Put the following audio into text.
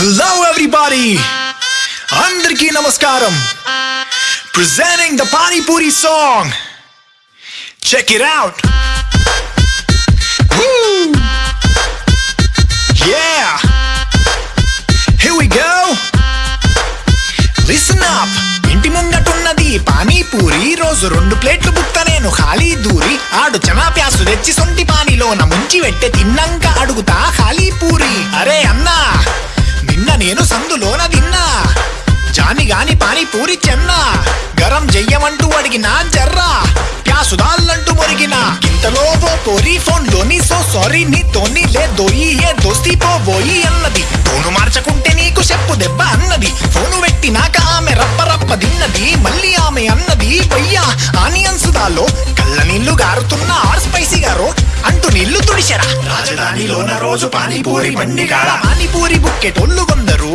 Hello everybody అందరికీ నమస్కారం presenting the panipuri song check it out! Yeah! Here we go! Listen up! ఇంటి ముంగటున్నది పానీపూరి రోజు రెండు ప్లేట్లు బుక్క నేను ఖాళీ దూరి ఆడు చనా ప్యాసు తెచ్చి సొంటి పానీలోన ముంచి వెట్టె తిన్నంక అడుగుతా ఖాళీ పూరి అరే అన్నా గాని పానీపూరి చెన్నా. గరం జయ్యమంటూ అడిగినా జర్రా. ప్యాసుదాళ్ళంటూ మొరిగిన. ఇంతలో ఓ పోరి ఫోన్లోని సో సారీ నీతోని లే దోయి ఏ దోస్తి పోబోయి అన్నది. ఫోను మార్చకుంటే నీకు చెప్పు దెబ్బ అన్నది. ఫోను పెట్టినాక ఆమె రప్ప రప్ప దిన్నది మళ్ళీ ఆమె అన్నది వయ్యా ఆనియన్స్ దాలో కళ్ళ నీళ్ళు గారుతున్న ఆర్ స్పైసీ గారో అంటూ నీళ్ళు తుడిచెరా రాజధానిలోన రోజు పానీపూరి బండి కాడ పానీపూరి బుక్కెటోళ్ళు కొందరు.